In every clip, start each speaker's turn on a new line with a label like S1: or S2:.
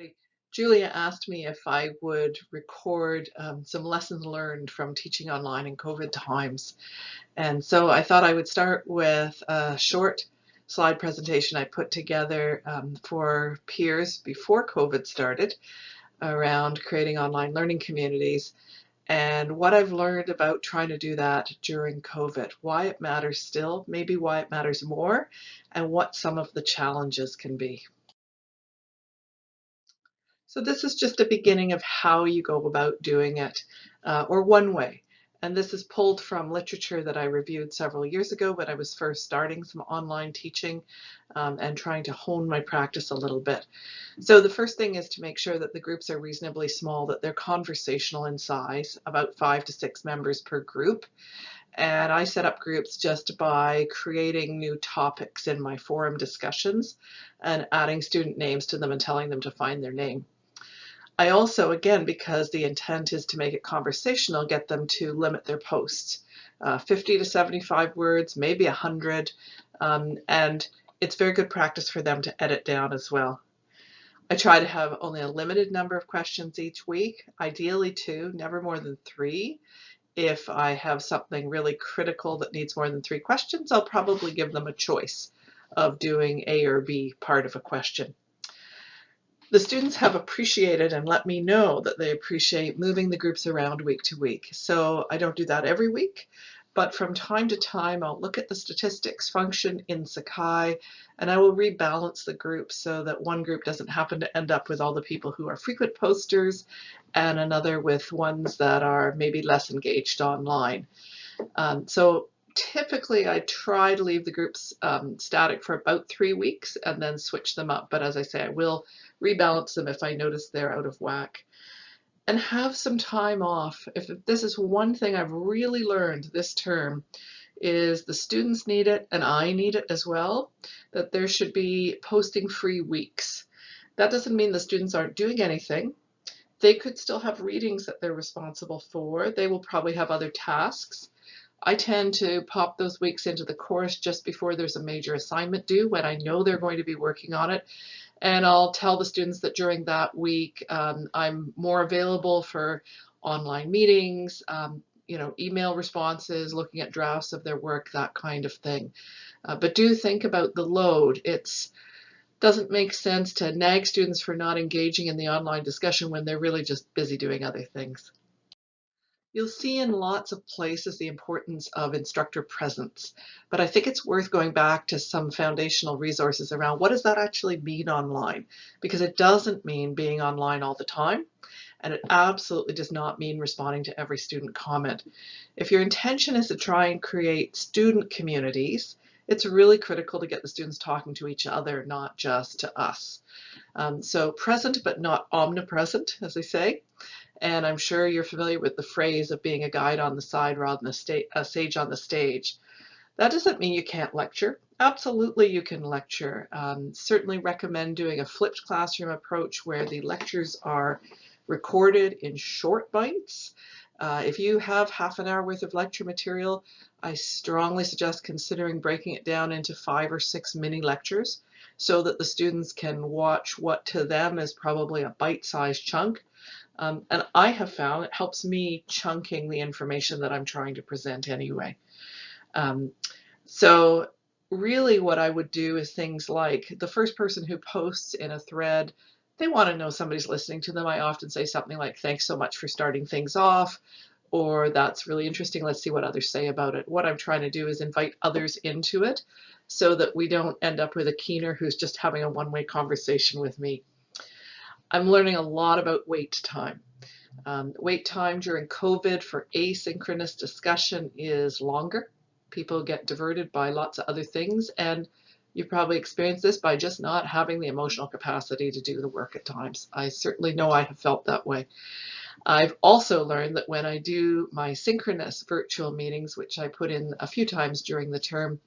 S1: everybody. Julia asked me if I would record um, some lessons learned from teaching online in COVID times. And so I thought I would start with a short slide presentation I put together um, for peers before COVID started around creating online learning communities and what I've learned about trying to do that during COVID, why it matters still, maybe why it matters more, and what some of the challenges can be. So this is just a beginning of how you go about doing it, uh, or one way. And this is pulled from literature that I reviewed several years ago when I was first starting some online teaching um, and trying to hone my practice a little bit. So the first thing is to make sure that the groups are reasonably small, that they're conversational in size, about five to six members per group. And I set up groups just by creating new topics in my forum discussions and adding student names to them and telling them to find their name. I also, again, because the intent is to make it conversational, get them to limit their posts. Uh, 50 to 75 words, maybe 100, um, and it's very good practice for them to edit down as well. I try to have only a limited number of questions each week, ideally two, never more than three. If I have something really critical that needs more than three questions, I'll probably give them a choice of doing A or B part of a question. The students have appreciated and let me know that they appreciate moving the groups around week to week. So I don't do that every week, but from time to time I'll look at the statistics function in Sakai and I will rebalance the group so that one group doesn't happen to end up with all the people who are frequent posters and another with ones that are maybe less engaged online. Um, so typically I try to leave the groups um, static for about three weeks and then switch them up. But as I say, I will rebalance them if I notice they're out of whack. And have some time off. If this is one thing I've really learned this term, is the students need it and I need it as well, that there should be posting free weeks. That doesn't mean the students aren't doing anything. They could still have readings that they're responsible for. They will probably have other tasks. I tend to pop those weeks into the course just before there's a major assignment due when I know they're going to be working on it. And I'll tell the students that during that week um, I'm more available for online meetings, um, you know, email responses, looking at drafts of their work, that kind of thing. Uh, but do think about the load. It's doesn't make sense to nag students for not engaging in the online discussion when they're really just busy doing other things. You'll see in lots of places the importance of instructor presence, but I think it's worth going back to some foundational resources around what does that actually mean online? Because it doesn't mean being online all the time, and it absolutely does not mean responding to every student comment. If your intention is to try and create student communities, it's really critical to get the students talking to each other, not just to us. Um, so present but not omnipresent, as they say. And I'm sure you're familiar with the phrase of being a guide on the side rather than a, sage on the stage. That doesn't mean you can't lecture. Absolutely you can lecture. Um, certainly recommend doing a flipped classroom approach where the lectures are recorded in short bites. Uh, if you have half an hour worth of lecture material, I strongly suggest considering breaking it down into five or six mini lectures so that the students can watch what to them is probably a bite-sized chunk um, and I have found it helps me chunking the information that I'm trying to present anyway. Um, so really what I would do is things like the first person who posts in a thread, they want to know somebody's listening to them. I often say something like, thanks so much for starting things off, or that's really interesting. Let's see what others say about it. What I'm trying to do is invite others into it so that we don't end up with a keener who's just having a one-way conversation with me. I'm learning a lot about wait time. Um, wait time during COVID for asynchronous discussion is longer. People get diverted by lots of other things and you've probably experienced this by just not having the emotional capacity to do the work at times. I certainly know I have felt that way. I've also learned that when I do my synchronous virtual meetings, which I put in a few times during the term,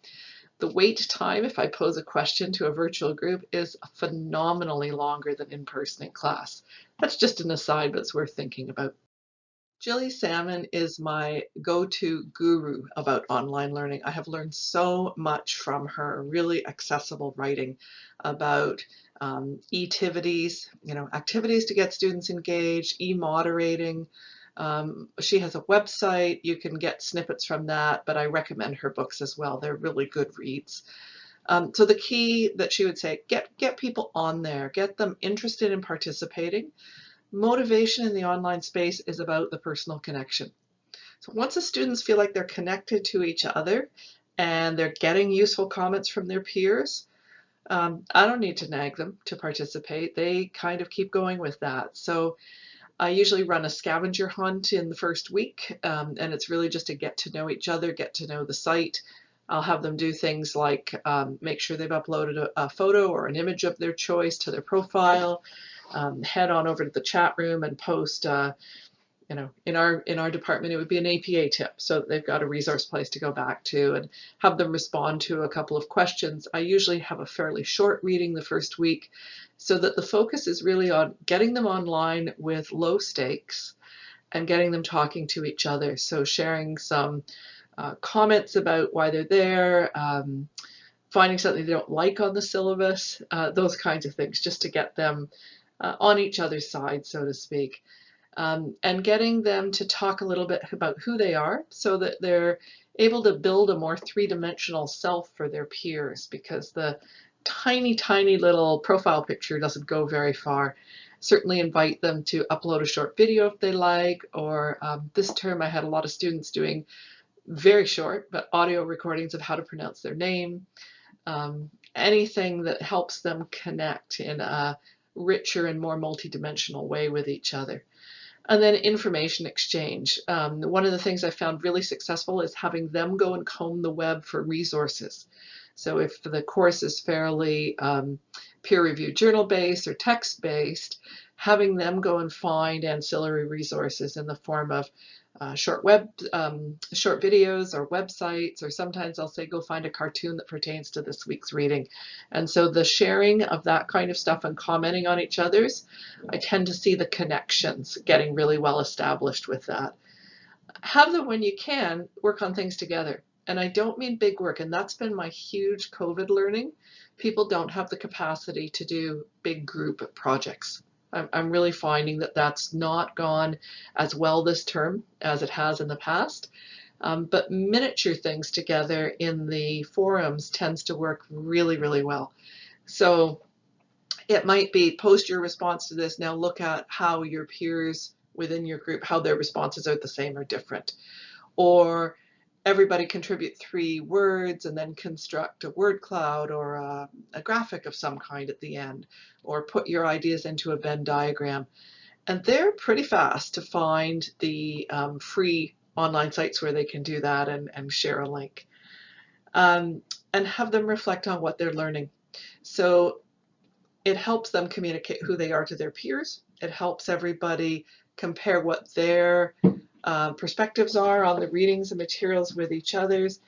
S1: the wait time, if I pose a question to a virtual group, is phenomenally longer than in person in class. That's just an aside, but it's worth thinking about. Gilly Salmon is my go-to guru about online learning. I have learned so much from her really accessible writing about um, e-tivities, you know, activities to get students engaged, e-moderating. Um, she has a website, you can get snippets from that, but I recommend her books as well. They're really good reads. Um, so the key that she would say, get, get people on there, get them interested in participating. Motivation in the online space is about the personal connection. So once the students feel like they're connected to each other and they're getting useful comments from their peers, um, I don't need to nag them to participate. They kind of keep going with that. So I usually run a scavenger hunt in the first week, um, and it's really just to get to know each other, get to know the site. I'll have them do things like um, make sure they've uploaded a, a, photo or an image of their choice to their profile, um, head on over to the chat room and post uh, you know, in our in our department, it would be an APA tip, so they've got a resource place to go back to and have them respond to a couple of questions. I usually have a fairly short reading the first week, so that the focus is really on getting them online with low stakes and getting them talking to each other. So sharing some uh, comments about why they're there, um, finding something they don't like on the syllabus, uh, those kinds of things, just to get them uh, on each other's side, so to speak um, and getting them to talk a little bit about who they are so that they're able to build a more three-dimensional self for their peers because the tiny, tiny little profile picture doesn't go very far. Certainly invite them to upload a short video if they like, or um, this term I had a lot of students doing very short, but audio recordings of how to pronounce their name. Um, anything that helps them connect in a richer and more multidimensional way with each other. And then information exchange. Um, one of the things I found really successful is having them go and comb the web for resources. So if the course is fairly um, peer-reviewed journal-based or text-based, having them go and find ancillary resources in the form of uh, short web, um, short videos or websites, or sometimes I'll say go find a cartoon that pertains to this week's reading. And so the sharing of that kind of stuff and commenting on each other's, I tend to see the connections getting really well established with that. Have them when you can work on things together. And I don't mean big work, and that's been my huge COVID learning. People don't have the capacity to do big group projects. I'm, I'm really finding that that's not gone as well this term as it has in the past. Um, but miniature things together in the forums tends to work really, really well. So it might be post your response to this, now look at how your peers within your group, how their responses are the same or different. Or everybody contribute three words and then construct a word cloud or a, a, graphic of some kind at the end or put your ideas into a Venn diagram. And they're pretty fast to find the um, free online sites where they can do that and, and share a link. Um, and have them reflect on what they're learning. So it helps them communicate who they are to their peers. It helps everybody compare what their uh, perspectives are on the readings and materials with each other's,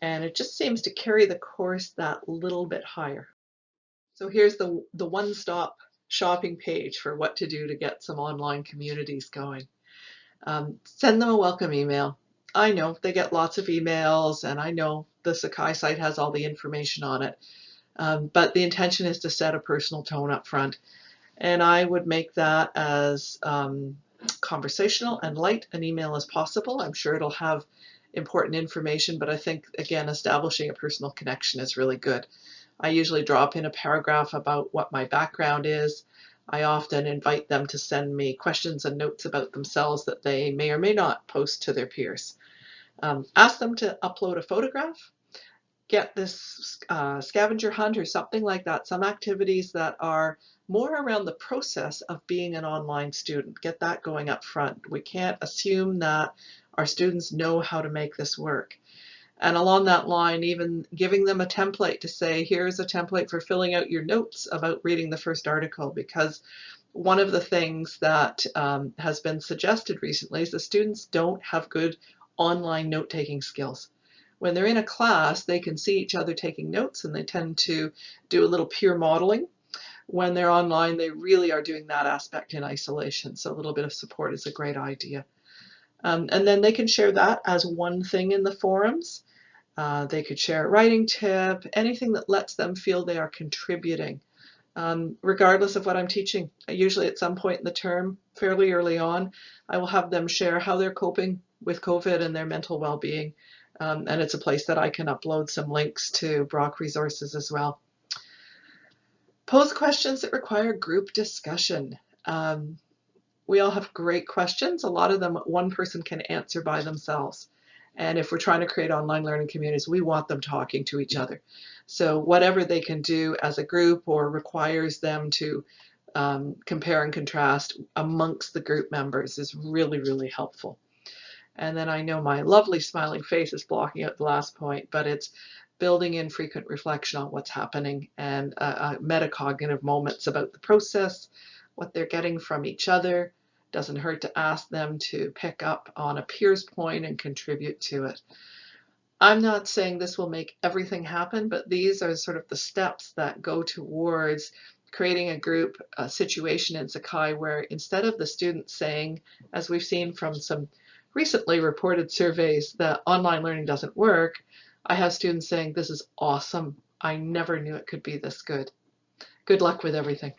S1: and it just seems to carry the course that little bit higher. So here's the, the one-stop shopping page for what to do to get some online communities going. Um, send them a welcome email. I know they get lots of emails and I know the Sakai site has all the information on it, um, but the intention is to set a personal tone up front. And I would make that as um, conversational and light an email as possible. I'm sure it'll have important information, but I think, again, establishing a personal connection is really good. I usually drop in a paragraph about what my background is. I often invite them to send me questions and notes about themselves that they may or may not post to their peers. Um, ask them to upload a photograph, get this uh, scavenger hunt or something like that, some activities that are more around the process of being an online student. Get that going up front. We can't assume that our students know how to make this work. And along that line, even giving them a template to say, here's a template for filling out your notes about reading the first article, because one of the things that um, has been suggested recently is the students don't have good online note-taking skills. When they're in a class, they can see each other taking notes and they tend to do a little peer modeling when they're online, they really are doing that aspect in isolation. So a little bit of support is a great idea. Um, and then they can share that as one thing in the forums. Uh, they could share a writing tip, anything that lets them feel they are contributing um, regardless of what I'm teaching. Usually at some point in the term, fairly early on, I will have them share how they're coping with COVID and their mental well-being. Um, and it's a place that I can upload some links to Brock resources as well. Pose questions that require group discussion. Um, we all have great questions. A lot of them one person can answer by themselves. And if we're trying to create online learning communities, we want them talking to each other. So whatever they can do as a group or requires them to um, compare and contrast amongst the group members is really, really helpful. And then I know my lovely smiling face is blocking out the last point, but it's building in frequent reflection on what's happening and uh, uh, metacognitive moments about the process, what they're getting from each other. Doesn't hurt to ask them to pick up on a peer's point and contribute to it. I'm not saying this will make everything happen, but these are sort of the steps that go towards creating a group a situation in Sakai where instead of the students saying, as we've seen from some recently reported surveys, that online learning doesn't work, I have students saying, this is awesome. I never knew it could be this good. Good luck with everything.